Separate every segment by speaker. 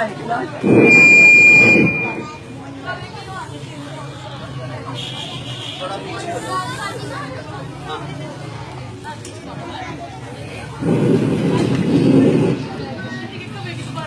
Speaker 1: Right,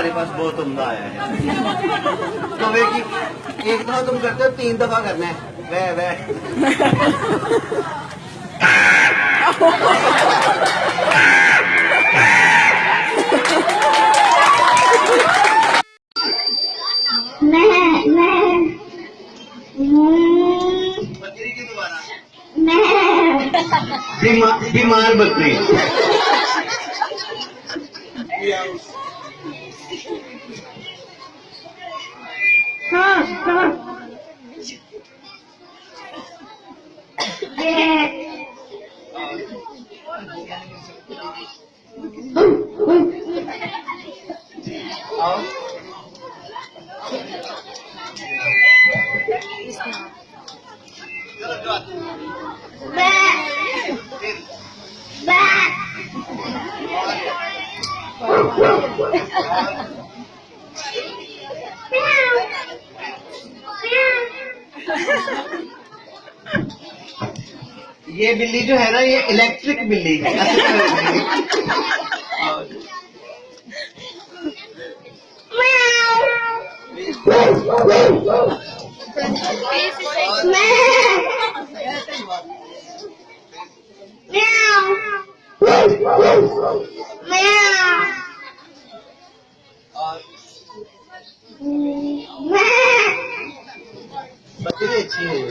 Speaker 1: ہمارے پاس بہت عمدہ آیا ہے۔ تو ایک دفعہ تم کرتے ہو تین دفعہ کرنا ہے۔ بیمار بکری۔
Speaker 2: Tá, tá. Yeah.
Speaker 1: Hum, hum. یہ بلی جو ہے نا یہ الیکٹرک بلی ہے۔ Tá direitinho.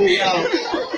Speaker 1: Yeah.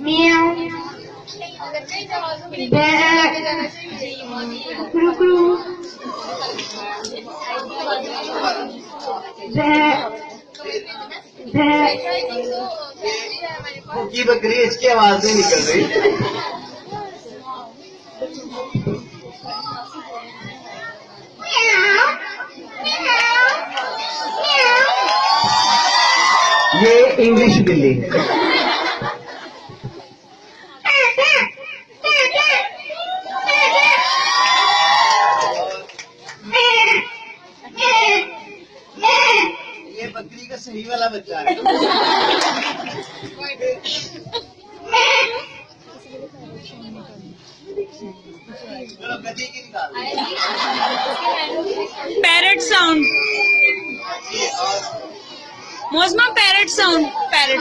Speaker 2: میو کرو
Speaker 1: بکری اس کی آواز نہیں نکل رہی یہ انگلش بلی صحیح والا
Speaker 3: پیرٹ ساؤنڈ موزما پیرٹ ساؤنڈ پیرٹ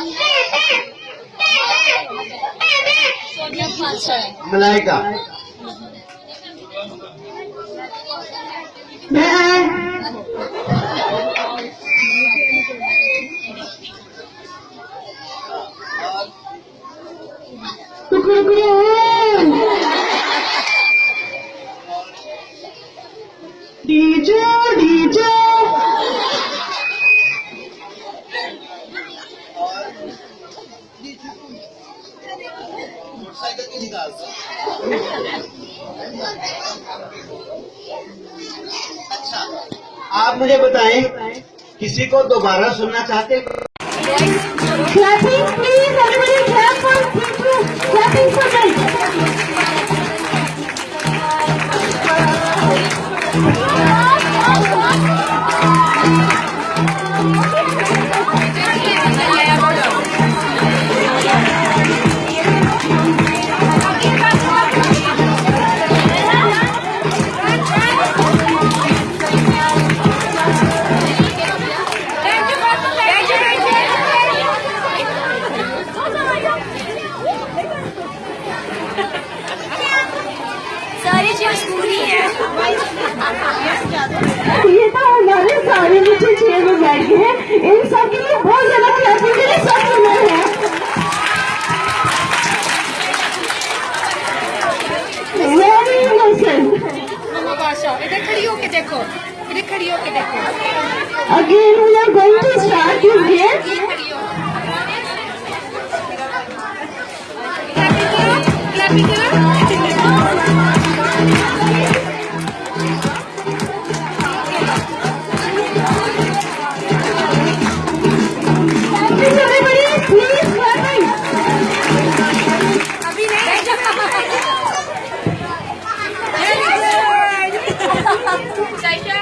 Speaker 1: ملائکہ اچھا، آپ مجھے بتائیں کسی کو دوبارہ سننا چاہتے ہیں؟
Speaker 2: یہ تو ہمارے سارے بچے چیئر میں بیٹھ گئے ہیں۔ ان سب کے لیے بہت زیادہ کلاپنگ کے لیے سب سنا ہے۔ Again we are going to start this game clapping
Speaker 3: کرو کلاپنگ کرو 小轩